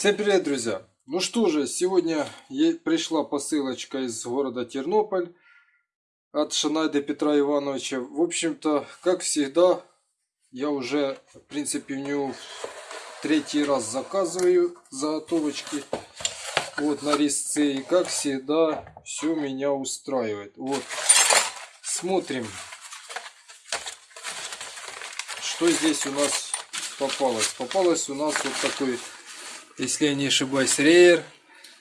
Всем привет, друзья! Ну что же, сегодня пришла посылочка из города Тернополь от Шанайда Петра Ивановича. В общем-то, как всегда, я уже, в принципе, в него третий раз заказываю заготовочки вот на резцы. И как всегда, все меня устраивает. Вот, смотрим, что здесь у нас попалось. Попалось у нас вот такой если я не ошибаюсь, рейер.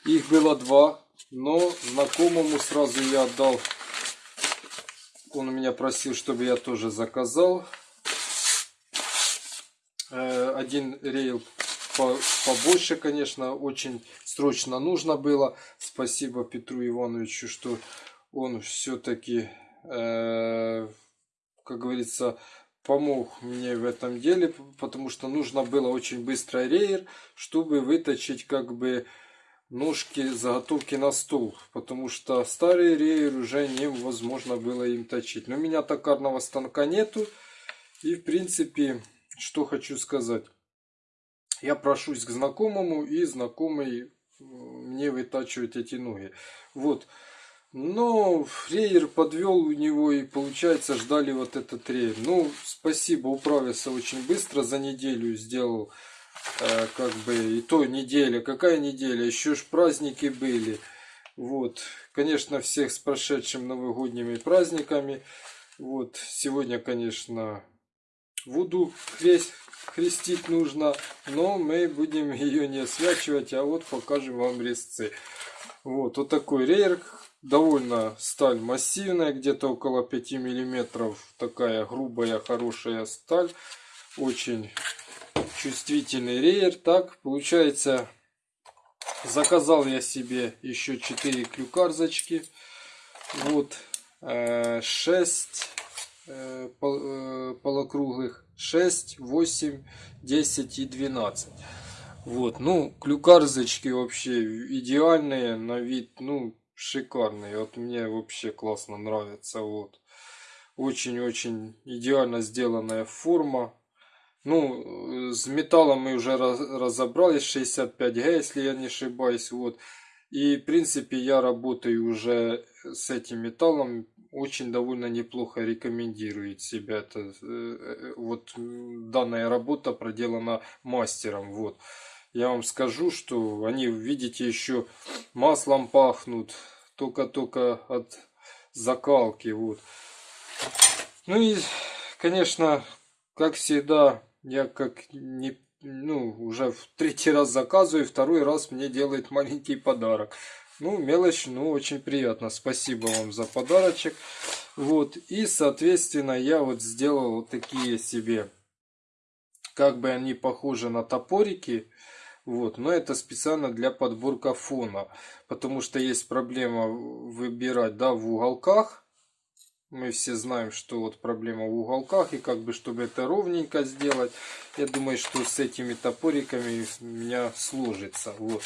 Их было два, но знакомому сразу я отдал. Он меня просил, чтобы я тоже заказал. Э, один рейл побольше, конечно, очень срочно нужно было. Спасибо Петру Ивановичу, что он все-таки, э, как говорится, помог мне в этом деле, потому что нужно было очень быстро рейер, чтобы выточить как бы ножки заготовки на стол, потому что старый рейер уже невозможно было им точить. Но у меня токарного станка нету, и в принципе, что хочу сказать. Я прошусь к знакомому, и знакомый мне вытачивает эти ноги. Вот. Но рейер подвел у него и получается ждали вот этот рейер. Ну, спасибо, управился очень быстро, за неделю сделал. Э, как бы, и то неделя, какая неделя, еще ж праздники были. Вот, конечно, всех с прошедшим новогодними праздниками. Вот, сегодня, конечно, Вуду крест, крестить нужно, но мы будем ее не освячивать, а вот покажем вам резцы. Вот, вот такой рейер довольно сталь массивная, где-то около 5 миллиметров. Такая грубая, хорошая сталь. Очень чувствительный рейер. Так, получается, заказал я себе еще 4 клюкарзочки. Вот, 6 э, э, э, полукруглых. 6, 8, 10 и 12. Вот, ну, клюкарзочки вообще идеальные на вид, ну, шикарный. Вот мне вообще классно нравится. Вот. Очень-очень идеально сделанная форма. Ну, с металлом мы уже разобрались. 65Г, если я не ошибаюсь. Вот. И, в принципе, я работаю уже с этим металлом. Очень довольно неплохо рекомендирует себя. Это, э, э, вот данная работа проделана мастером. Вот я вам скажу, что они, видите, еще маслом пахнут. Только-только от закалки. Вот. Ну и, конечно, как всегда, я как не ну, уже в третий раз заказываю, второй раз мне делает маленький подарок. Ну, мелочь, ну, очень приятно. Спасибо вам за подарочек. Вот, и, соответственно, я вот сделал вот такие себе, как бы они похожи на топорики. Вот, но это специально для подборка фона, потому что есть проблема выбирать, да, в уголках. Мы все знаем, что вот проблема в уголках, и как бы, чтобы это ровненько сделать, я думаю, что с этими топориками у меня сложится. Вот.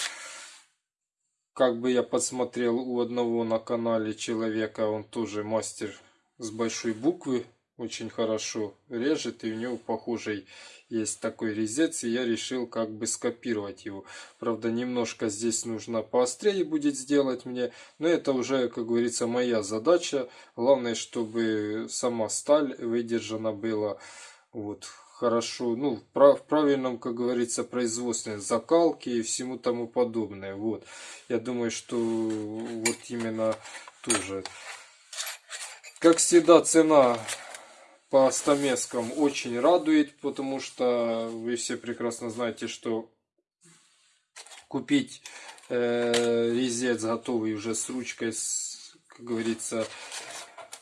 Как бы я посмотрел у одного на канале человека, он тоже мастер с большой буквы, очень хорошо режет, и у него похожий есть такой резец, и я решил как бы скопировать его. Правда, немножко здесь нужно поострее будет сделать мне, но это уже, как говорится, моя задача. Главное, чтобы сама сталь выдержана была вот хорошо, ну, в правильном, как говорится, производстве закалки и всему тому подобное. Вот, я думаю, что вот именно тоже. Как всегда, цена по стамескам очень радует, потому что вы все прекрасно знаете, что купить э, резец готовый уже с ручкой, с, как говорится,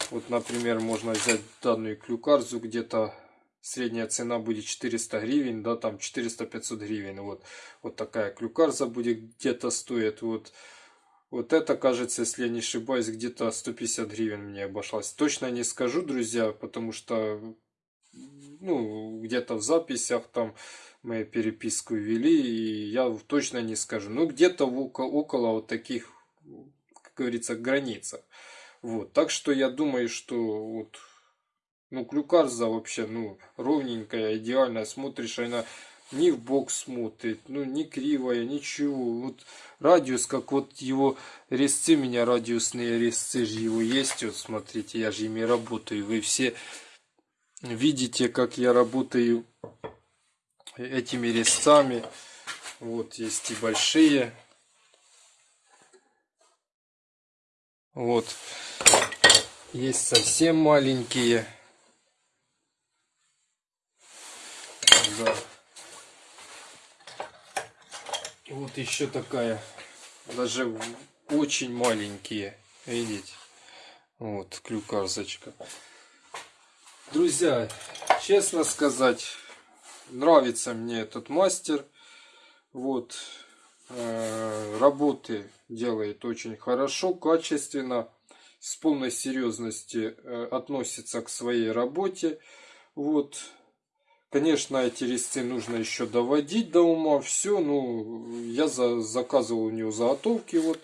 вот, например, можно взять данную клюкарзу, где-то средняя цена будет 400 гривен, да, там 400-500 гривен, вот, вот такая клюкарза будет где-то стоит, вот, вот это, кажется, если я не ошибаюсь, где-то 150 гривен мне обошлась. Точно не скажу, друзья, потому что ну, где-то в записях там мы переписку вели, и я точно не скажу. Ну, где-то около, около вот таких, как говорится, границах. Вот, так что я думаю, что вот, ну, клюкарза вообще, ну, ровненькая, идеальная, смотришь, она ни в бок смотрит, ну, не кривая, ничего. Вот радиус, как вот его резцы, у меня радиусные резцы же его есть, вот смотрите, я же ими работаю. Вы все видите, как я работаю этими резцами. Вот, есть и большие. Вот. Есть совсем маленькие. Да. Вот еще такая. Даже очень маленькие. Видите? Вот, клюкарзочка. Друзья, честно сказать, нравится мне этот мастер. Вот, э, работы делает очень хорошо, качественно с полной серьезности э, относится к своей работе. Вот. Конечно, эти резцы нужно еще доводить до ума. Все, ну, я за, заказывал у него заготовки. Вот,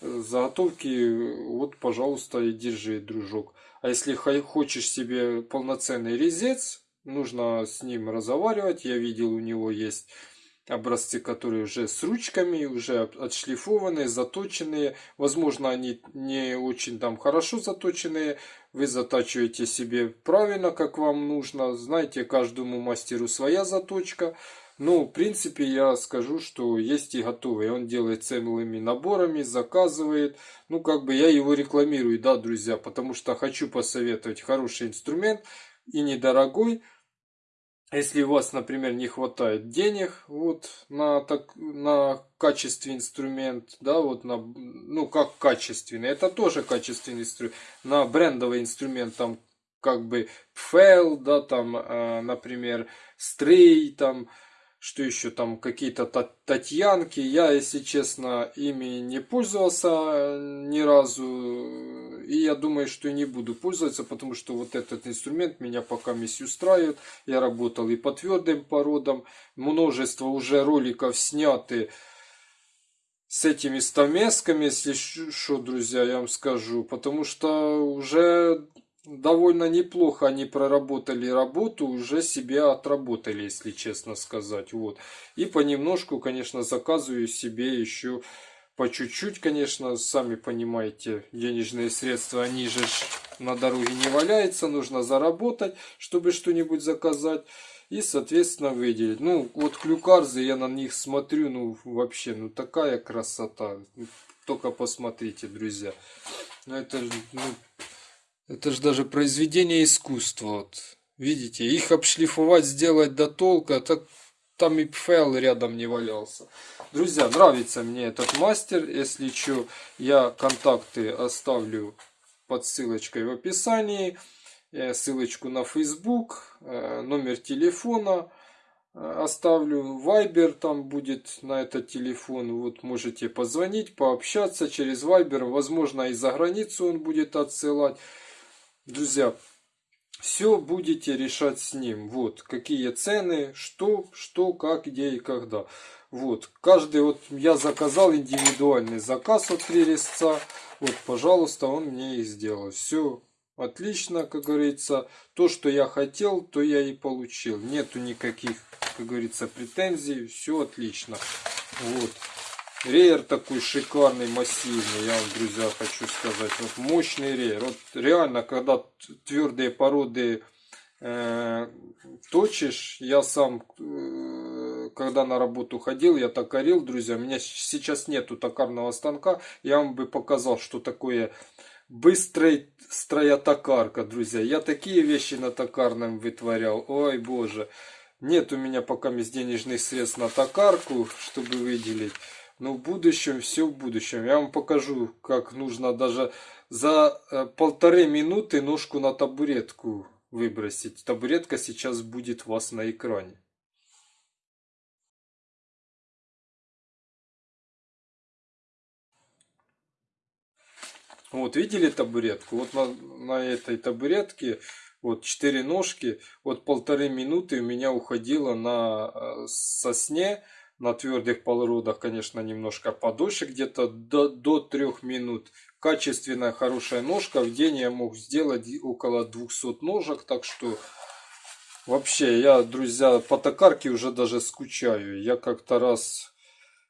заготовки, вот, пожалуйста, и держи, дружок. А если хочешь себе полноценный резец, нужно с ним разговаривать. Я видел, у него есть образцы, которые уже с ручками, уже отшлифованные, заточенные. Возможно, они не очень там хорошо заточенные. Вы затачиваете себе правильно, как вам нужно. Знаете, каждому мастеру своя заточка. Ну, в принципе, я скажу, что есть и готовые. Он делает целыми наборами, заказывает. Ну, как бы я его рекламирую, да, друзья, потому что хочу посоветовать хороший инструмент и недорогой. Если у вас, например, не хватает денег вот на так на качественный инструмент, да, вот на ну как качественный, это тоже качественный инструмент, на брендовый инструмент там как бы PFL, да, там, э, например, Stray, там что еще там какие-то татьянки. Я, если честно, ими не пользовался э, ни разу. И я думаю, что не буду пользоваться, потому что вот этот инструмент меня пока мисс устраивает. Я работал и по твердым породам. Множество уже роликов сняты с этими стамесками, если что, друзья, я вам скажу. Потому что уже довольно неплохо они проработали работу, уже себя отработали, если честно сказать. Вот. И понемножку, конечно, заказываю себе еще по чуть-чуть, конечно, сами понимаете, денежные средства, они же на дороге не валяются, нужно заработать, чтобы что-нибудь заказать. И, соответственно, выделить. Ну, вот клюкарзы, я на них смотрю, ну, вообще, ну, такая красота. Только посмотрите, друзья. Ну, это, ну, это же даже произведение искусства. Вот. Видите, их обшлифовать, сделать до толка, так там и файл рядом не валялся. Друзья, нравится мне этот мастер. Если что, я контакты оставлю под ссылочкой в описании. Э, ссылочку на Facebook, э, номер телефона э, оставлю. Вайбер там будет на этот телефон. Вот можете позвонить, пообщаться через Вайбер. Возможно, и за границу он будет отсылать. Друзья, все будете решать с ним. Вот, какие цены, что, что, как, где и когда. Вот, каждый, вот я заказал индивидуальный заказ от три резца. Вот, пожалуйста, он мне и сделал. Все отлично, как говорится. То, что я хотел, то я и получил. Нету никаких, как говорится, претензий. Все отлично. Вот. Реер такой шикарный, массивный, я вам, друзья, хочу сказать. Вот мощный реер. Вот реально, когда твердые породы э, точишь, я сам, э, когда на работу ходил, я токарил, друзья. У меня сейчас нету токарного станка. Я вам бы показал, что такое быстрая токарка, друзья. Я такие вещи на токарном вытворял. Ой, боже. Нет у меня пока денежных средств на токарку, чтобы выделить. Но в будущем, все в будущем. Я вам покажу, как нужно даже за э, полторы минуты ножку на табуретку выбросить. Табуретка сейчас будет у вас на экране. Вот, видели табуретку? Вот на, на этой табуретке вот четыре ножки, вот полторы минуты у меня уходило на э, сосне на твердых породах, конечно, немножко подольше, где-то до, до 3 минут. Качественная, хорошая ножка. В день я мог сделать около 200 ножек, так что Вообще, я, друзья, по токарке уже даже скучаю. Я как-то раз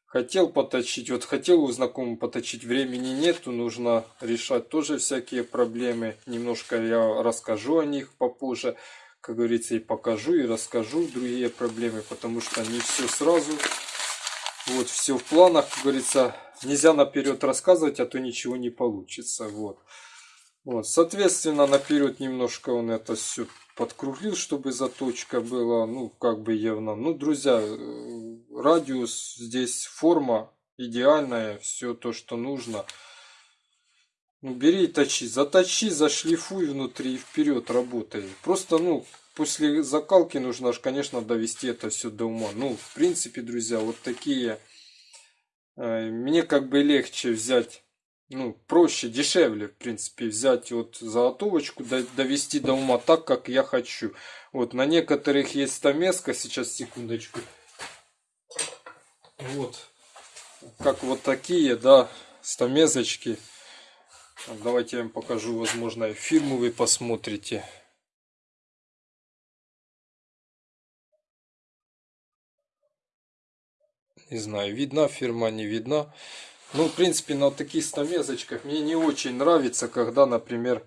хотел поточить, вот хотел у знакомого поточить, времени нету, нужно решать тоже всякие проблемы. Немножко я расскажу о них попозже, как говорится, и покажу, и расскажу другие проблемы, потому что не все сразу. Вот, все в планах, как говорится, нельзя наперед рассказывать, а то ничего не получится. Вот. Вот, соответственно, наперед немножко он это все подкруглил, чтобы заточка была, ну, как бы явно. Ну, друзья, э, радиус здесь, форма идеальная, все то, что нужно. Ну, бери и точи, заточи, зашлифуй внутри и вперед работай. Просто, ну, после закалки нужно, конечно, довести это все до ума. Ну, в принципе, друзья, вот такие... Э, мне как бы легче взять ну, проще, дешевле, в принципе, взять вот заготовочку, довести до ума так, как я хочу. Вот, на некоторых есть стамеска, сейчас, секундочку. Вот, как вот такие, да, стамезочки. Давайте я вам покажу, возможно, фирму вы посмотрите. Не знаю, видна фирма, не видна. Ну, в принципе, на таких стамезочках мне не очень нравится, когда, например,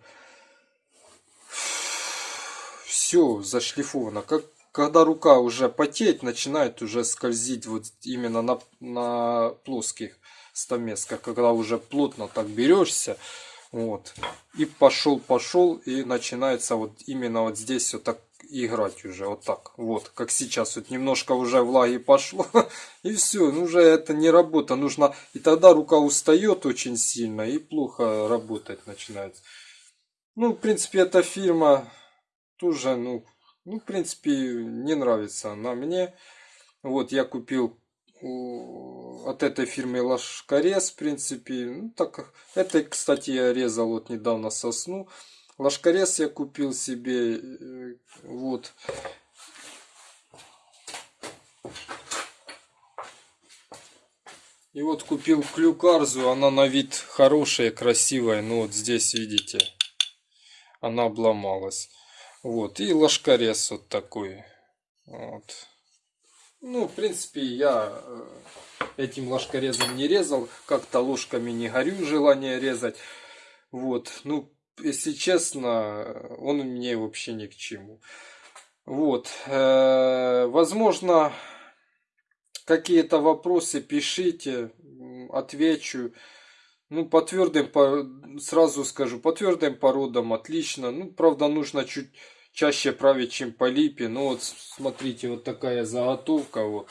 все зашлифовано. Как, когда рука уже потеет, начинает уже скользить вот именно на, на плоских стамесках. Когда уже плотно так берешься, вот, и пошел, пошел, и начинается вот именно вот здесь вот так играть уже вот так. Вот, как сейчас. Вот немножко уже влаги пошло. И все, ну уже это не работа. Нужно... И тогда рука устает очень сильно и плохо работать начинает. Ну, в принципе, эта фирма тоже, ну, ну, в принципе, не нравится она мне. Вот, я купил от этой фирмы Лашкарес, в принципе. Ну, так, это, кстати, я резал вот недавно сосну. Лашкарес я купил себе. Э, вот. И вот купил клюкарзу. Она на вид хорошая, красивая. Ну вот здесь видите. Она обломалась. Вот. И лашкарес вот такой. Вот. Ну, в принципе, я э, этим ложкорезом не резал. Как-то ложками не горю желание резать. Вот. Ну, если честно, он мне вообще ни к чему. Вот. Э, возможно, какие-то вопросы пишите, отвечу. Ну, по твердым, сразу скажу, по твердым породам отлично. Ну, правда, нужно чуть чаще править, чем по липе. Ну, вот, смотрите, вот такая заготовка. Вот.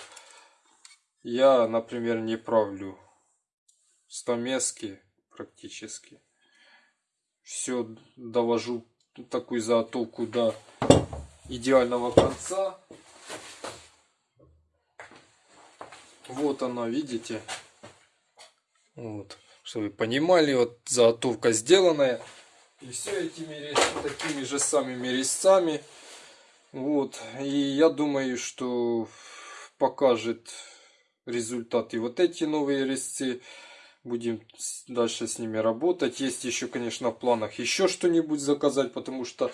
Я, например, не правлю стамески практически все довожу такую заготовку до идеального конца. Вот она, видите? Вот, чтобы вы понимали, вот заготовка сделанная. И все этими такими же самыми резцами. Вот, и я думаю, что покажет результат и вот эти новые резцы. Будем дальше с ними работать. Есть еще, конечно, в планах еще что-нибудь заказать, потому что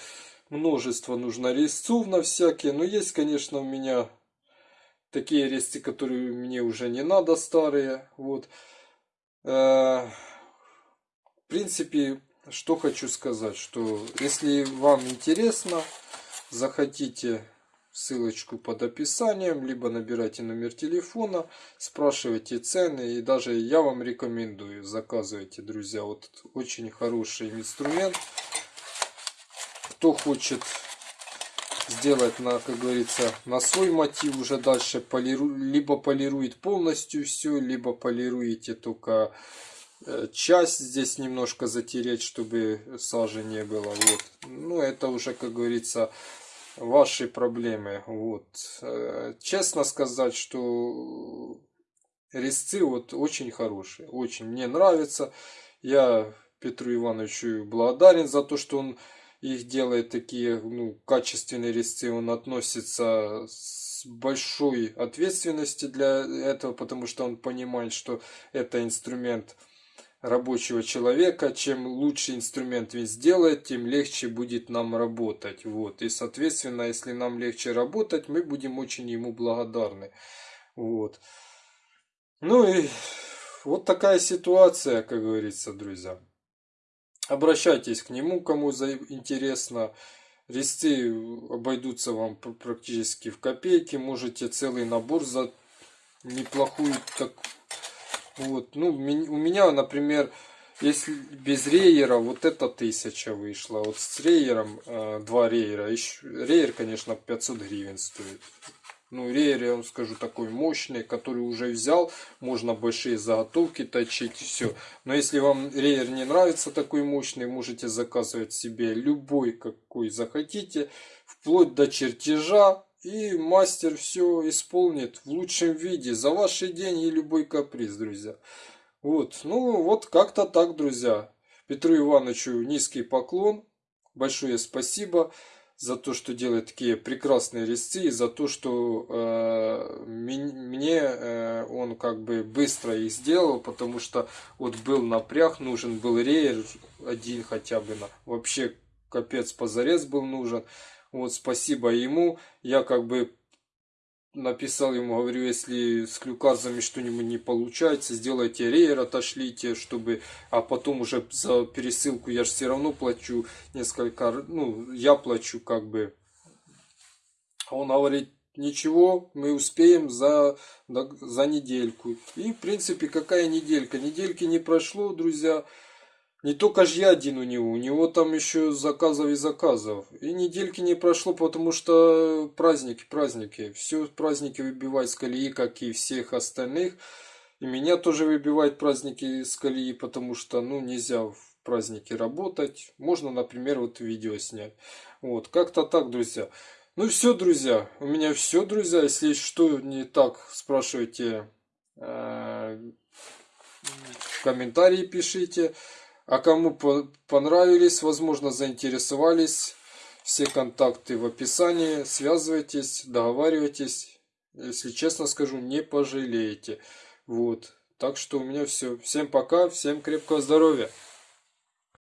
множество нужно резцов на всякие. Но есть, конечно, у меня такие резцы, которые мне уже не надо, старые. Вот. Э, в принципе, что хочу сказать, что если вам интересно, захотите ссылочку под описанием, либо набирайте номер телефона, спрашивайте цены, и даже я вам рекомендую, заказывайте, друзья, вот очень хороший инструмент. Кто хочет сделать на, как говорится, на свой мотив уже дальше, полиру, либо полирует полностью все, либо полируете только часть здесь немножко затереть, чтобы сажи не было. Вот. Ну, это уже, как говорится, ваши проблемы. Вот. Э, честно сказать, что резцы вот очень хорошие. Очень мне нравится. Я Петру Ивановичу благодарен за то, что он их делает такие ну, качественные резцы. Он относится с большой ответственностью для этого, потому что он понимает, что это инструмент рабочего человека. Чем лучше инструмент он сделает, тем легче будет нам работать. Вот. И, соответственно, если нам легче работать, мы будем очень ему благодарны. Вот. Ну и вот такая ситуация, как говорится, друзья. Обращайтесь к нему, кому интересно. Резцы обойдутся вам практически в копейки. Можете целый набор за неплохую так вот ну у меня например если без рейера вот это тысяча вышла вот с рейером э, два рейера рейер конечно 500 гривен стоит ну, рейер, я вам скажу, такой мощный, который уже взял. Можно большие заготовки точить, все. Но если вам рейер не нравится такой мощный, можете заказывать себе любой, какой захотите. Вплоть до чертежа. И мастер все исполнит в лучшем виде. За ваши деньги любой каприз, друзья. Вот, ну вот как-то так, друзья. Петру Ивановичу низкий поклон. Большое спасибо за то, что делает такие прекрасные резцы, и за то, что э, мне э, он как бы быстро их сделал, потому что вот был напряг, нужен был рейер один хотя бы, на, вообще капец позарез был нужен. Вот спасибо ему, я как бы написал ему, говорю, если с клюказами что-нибудь не получается, сделайте рейер, отошлите, чтобы, а потом уже за пересылку я же все равно плачу несколько, ну, я плачу как бы. Он говорит, ничего, мы успеем за, за недельку. И, в принципе, какая неделька? Недельки не прошло, друзья. Не только же я один у него, у него там еще заказов и заказов. И недельки не прошло, потому что праздники, праздники. Все праздники выбивают с колеи, как и всех остальных. И меня тоже выбивают праздники с колеи, потому что, ну, нельзя в праздники работать. Можно, например, вот видео снять. Вот, как-то так, друзья. Ну все, друзья, у меня все, друзья. Если что не так, спрашивайте э, комментарии, пишите. А кому понравились, возможно заинтересовались, все контакты в описании. Связывайтесь, договаривайтесь. Если честно скажу, не пожалеете. Вот. Так что у меня все. Всем пока, всем крепкого здоровья.